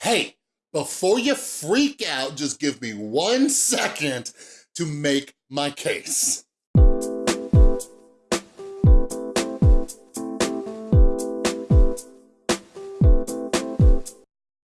Hey, before you freak out, just give me one second to make my case.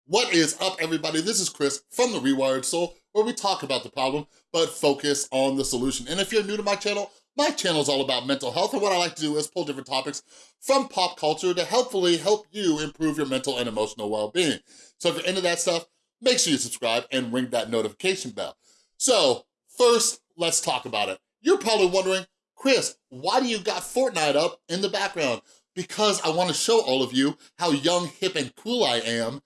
What is up, everybody? This is Chris from The Rewired Soul, where we talk about the problem, but focus on the solution. And if you're new to my channel, my channel is all about mental health, and what I like to do is pull different topics from pop culture to helpfully help you improve your mental and emotional well-being. So if you're into that stuff, make sure you subscribe and ring that notification bell. So first, let's talk about it. You're probably wondering, Chris, why do you got Fortnite up in the background? Because I wanna show all of you how young, hip, and cool I am,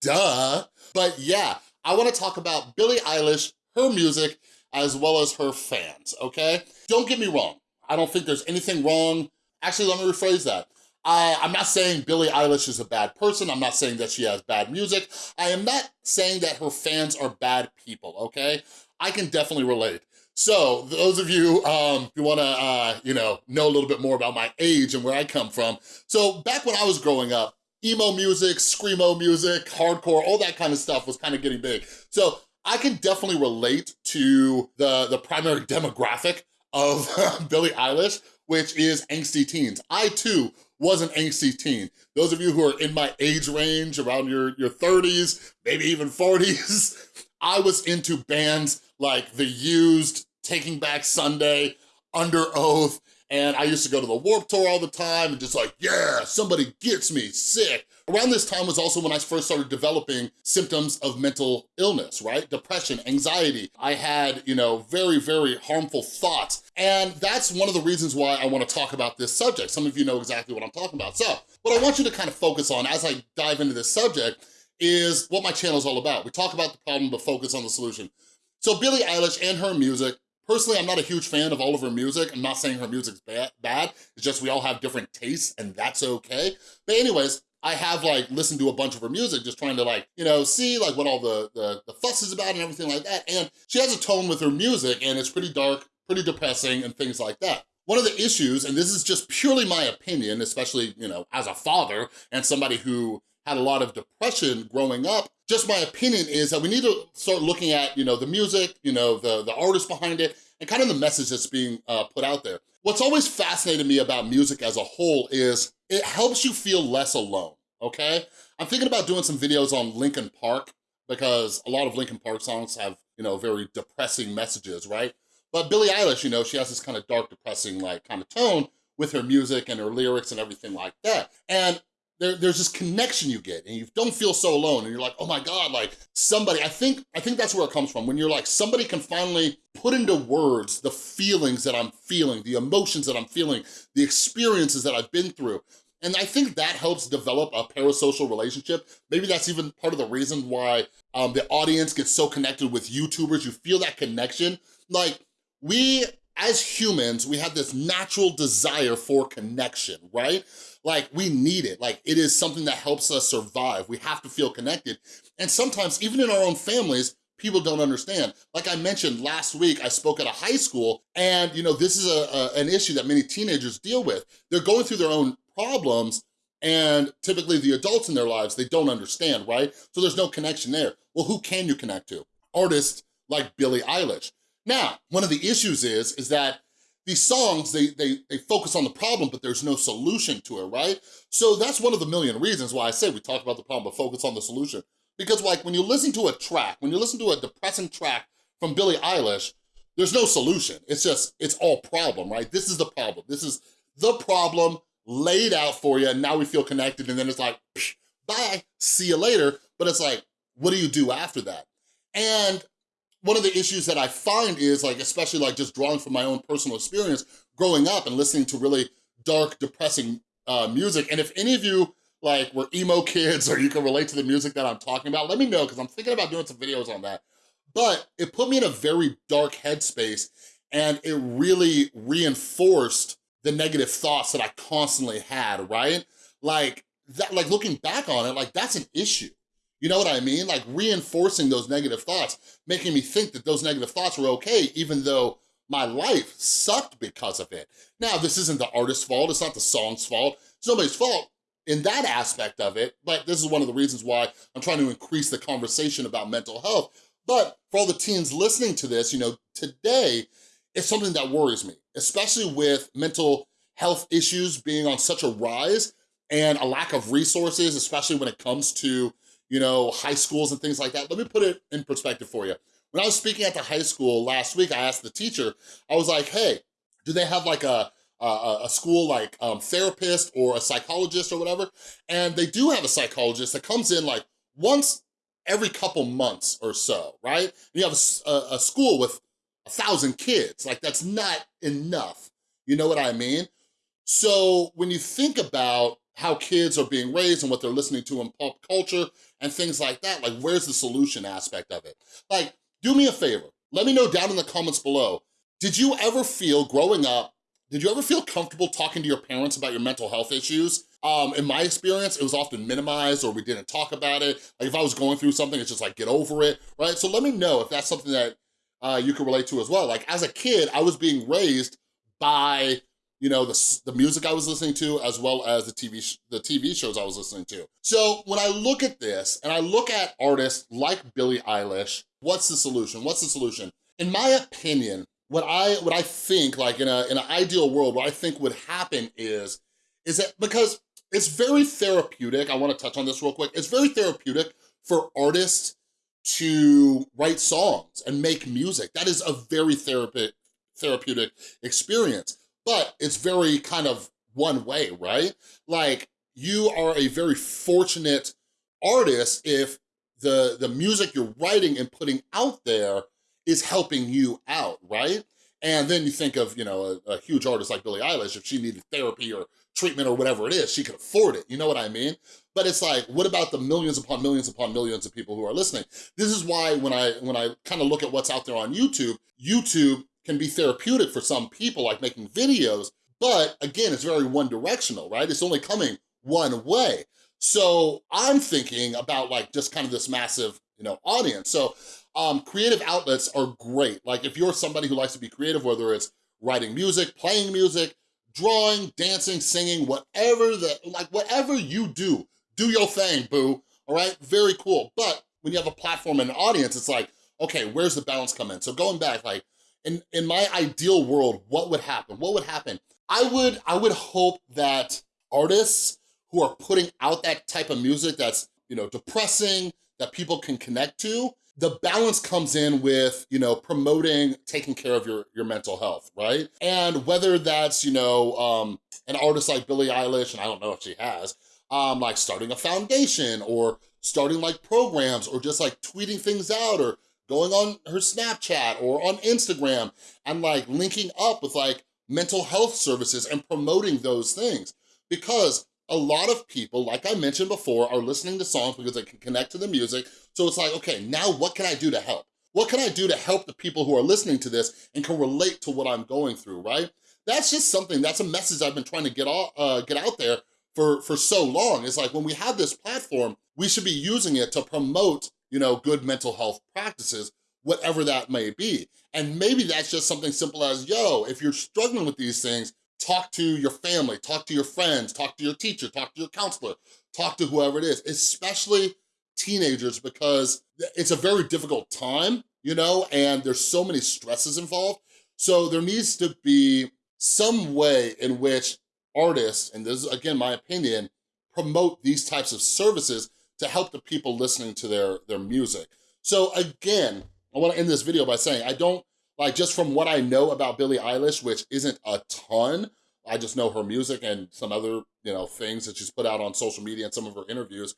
duh. But yeah, I wanna talk about Billie Eilish, her music, as well as her fans, okay? Don't get me wrong. I don't think there's anything wrong. Actually, let me rephrase that. I, I'm not saying Billie Eilish is a bad person. I'm not saying that she has bad music. I am not saying that her fans are bad people, okay? I can definitely relate. So those of you um, who wanna, uh, you know, know a little bit more about my age and where I come from. So back when I was growing up, emo music, screamo music, hardcore, all that kind of stuff was kind of getting big. So I can definitely relate to the, the primary demographic of Billie Eilish, which is angsty teens. I too was an angsty teen. Those of you who are in my age range, around your, your 30s, maybe even 40s, I was into bands like The Used, Taking Back Sunday, Under Oath, and I used to go to the Warped Tour all the time and just like, yeah, somebody gets me sick. Around this time was also when I first started developing symptoms of mental illness, right? Depression, anxiety. I had, you know, very, very harmful thoughts. And that's one of the reasons why I wanna talk about this subject. Some of you know exactly what I'm talking about. So what I want you to kind of focus on as I dive into this subject is what my channel is all about. We talk about the problem, but focus on the solution. So Billie Eilish and her music Personally, I'm not a huge fan of all of her music. I'm not saying her music's bad, bad. It's just we all have different tastes and that's okay. But anyways, I have like listened to a bunch of her music just trying to like, you know, see like what all the, the, the fuss is about and everything like that. And she has a tone with her music and it's pretty dark, pretty depressing and things like that. One of the issues, and this is just purely my opinion, especially, you know, as a father and somebody who had a lot of depression growing up, just my opinion is that we need to start looking at, you know, the music, you know, the, the artist behind it, and kind of the message that's being uh, put out there. What's always fascinated me about music as a whole is it helps you feel less alone, okay? I'm thinking about doing some videos on Linkin Park because a lot of Linkin Park songs have, you know, very depressing messages, right? But Billie Eilish, you know, she has this kind of dark, depressing, like, kind of tone with her music and her lyrics and everything like that. And there, there's this connection you get and you don't feel so alone and you're like, oh my God, like somebody, I think, I think that's where it comes from. When you're like, somebody can finally put into words the feelings that I'm feeling, the emotions that I'm feeling, the experiences that I've been through. And I think that helps develop a parasocial relationship. Maybe that's even part of the reason why um, the audience gets so connected with YouTubers. You feel that connection. Like we, as humans, we have this natural desire for connection, right? Like we need it. Like it is something that helps us survive. We have to feel connected. And sometimes even in our own families, people don't understand. Like I mentioned last week, I spoke at a high school and you know, this is a, a, an issue that many teenagers deal with. They're going through their own problems and typically the adults in their lives, they don't understand, right? So there's no connection there. Well, who can you connect to? Artists like Billie Eilish. Now, one of the issues is, is that these songs, they, they, they focus on the problem, but there's no solution to it, right? So that's one of the million reasons why I say we talk about the problem, but focus on the solution. Because like when you listen to a track, when you listen to a depressing track from Billie Eilish, there's no solution. It's just, it's all problem, right? This is the problem. This is the problem laid out for you, and now we feel connected, and then it's like, bye, see you later. But it's like, what do you do after that? And one of the issues that I find is like, especially like just drawing from my own personal experience, growing up and listening to really dark, depressing uh, music. And if any of you like were emo kids or you can relate to the music that I'm talking about, let me know because I'm thinking about doing some videos on that. But it put me in a very dark headspace and it really reinforced the negative thoughts that I constantly had, right? Like, that, like looking back on it, like that's an issue. You know what I mean? Like reinforcing those negative thoughts, making me think that those negative thoughts were okay, even though my life sucked because of it. Now, this isn't the artist's fault. It's not the song's fault. It's nobody's fault. in that aspect of it, but this is one of the reasons why I'm trying to increase the conversation about mental health. But for all the teens listening to this, you know, today, it's something that worries me, especially with mental health issues being on such a rise and a lack of resources, especially when it comes to, you know, high schools and things like that. Let me put it in perspective for you. When I was speaking at the high school last week, I asked the teacher, I was like, hey, do they have like a, a, a school like um, therapist or a psychologist or whatever? And they do have a psychologist that comes in like once every couple months or so, right? And you have a, a school with a thousand kids, like that's not enough. You know what I mean? So when you think about how kids are being raised and what they're listening to in pop culture and things like that, like where's the solution aspect of it? Like, do me a favor, let me know down in the comments below, did you ever feel growing up, did you ever feel comfortable talking to your parents about your mental health issues? Um, in my experience, it was often minimized or we didn't talk about it. Like if I was going through something, it's just like, get over it, right? So let me know if that's something that uh, you can relate to as well. Like as a kid, I was being raised by you know, the, the music I was listening to as well as the TV, the TV shows I was listening to. So when I look at this and I look at artists like Billie Eilish, what's the solution? What's the solution? In my opinion, what I what I think like in a in an ideal world, what I think would happen is is that because it's very therapeutic. I want to touch on this real quick. It's very therapeutic for artists to write songs and make music. That is a very therapeutic therapeutic experience, but it's very kind of one way, right? Like you are a very fortunate artist if the, the music you're writing and putting out there is helping you out, right? And then you think of, you know, a, a, huge artist like Billie Eilish, if she needed therapy or treatment or whatever it is, she could afford it, you know what I mean? But it's like, what about the millions upon millions upon millions of people who are listening? This is why when I when I kind of look at what's out there on YouTube, YouTube can be therapeutic for some people, like making videos, but again, it's very one directional, right? It's only coming one way. So I'm thinking about like just kind of this massive, you know, audience. So um, creative outlets are great. Like if you're somebody who likes to be creative, whether it's writing music, playing music, drawing, dancing, singing, whatever the, like whatever you do, do your thing, boo, all right? Very cool. But when you have a platform and an audience, it's like, okay, where's the balance come in? So going back, like in, in my ideal world, what would happen? What would happen? I would, I would hope that artists who are putting out that type of music that's, you know, depressing, that people can connect to, the balance comes in with, you know, promoting, taking care of your, your mental health, right? And whether that's, you know, um, an artist like Billie Eilish, and I don't know if she has, um, like starting a foundation or starting like programs or just like tweeting things out or going on her Snapchat or on Instagram and like linking up with like mental health services and promoting those things. Because a lot of people, like I mentioned before, are listening to songs because they can connect to the music. So it's like, okay, now what can I do to help? What can I do to help the people who are listening to this and can relate to what I'm going through, right? That's just something, that's a message I've been trying to get, all, uh, get out there for, for so long. It's like when we have this platform, we should be using it to promote you know, good mental health practices, whatever that may be. And maybe that's just something simple as, yo, if you're struggling with these things, talk to your family, talk to your friends, talk to your teacher, talk to your counselor, talk to whoever it is, especially teenagers because it's a very difficult time, you know, and there's so many stresses involved. So there needs to be some way in which artists, and this is again my opinion, promote these types of services to help the people listening to their, their music. So again, I wanna end this video by saying, I don't, like just from what I know about Billie Eilish, which isn't a ton, I just know her music and some other, you know, things that she's put out on social media and some of her interviews.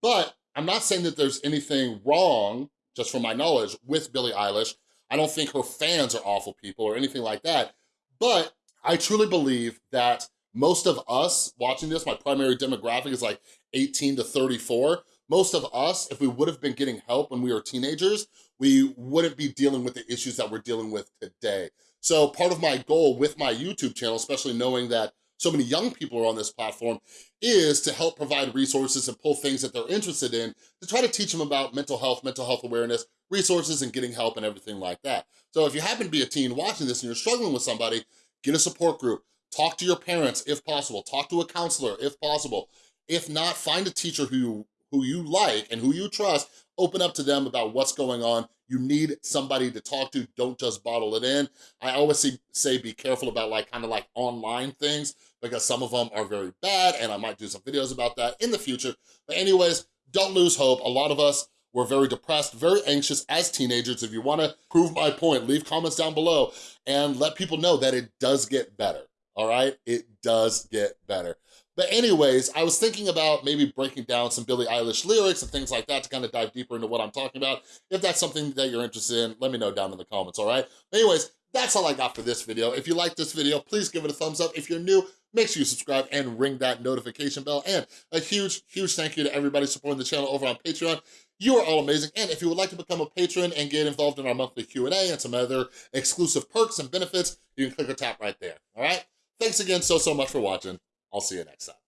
But I'm not saying that there's anything wrong, just from my knowledge, with Billie Eilish. I don't think her fans are awful people or anything like that. But I truly believe that most of us watching this, my primary demographic is like 18 to 34. Most of us, if we would have been getting help when we were teenagers, we wouldn't be dealing with the issues that we're dealing with today. So part of my goal with my YouTube channel, especially knowing that so many young people are on this platform, is to help provide resources and pull things that they're interested in to try to teach them about mental health, mental health awareness, resources and getting help and everything like that. So if you happen to be a teen watching this and you're struggling with somebody, get a support group, talk to your parents if possible, talk to a counselor if possible, If not, find a teacher who you, who you like and who you trust, open up to them about what's going on. You need somebody to talk to, don't just bottle it in. I always say, be careful about like kind of like online things because some of them are very bad and I might do some videos about that in the future. But anyways, don't lose hope. A lot of us were very depressed, very anxious as teenagers. If you wanna prove my point, leave comments down below and let people know that it does get better, all right? It does get better. But anyways, I was thinking about maybe breaking down some Billie Eilish lyrics and things like that to kind of dive deeper into what I'm talking about. If that's something that you're interested in, let me know down in the comments, all right? anyways, that's all I got for this video. If you like this video, please give it a thumbs up. If you're new, make sure you subscribe and ring that notification bell. And a huge, huge thank you to everybody supporting the channel over on Patreon. You are all amazing. And if you would like to become a patron and get involved in our monthly Q&A and some other exclusive perks and benefits, you can click or tap right there, all right? Thanks again so, so much for watching. I'll see you next time.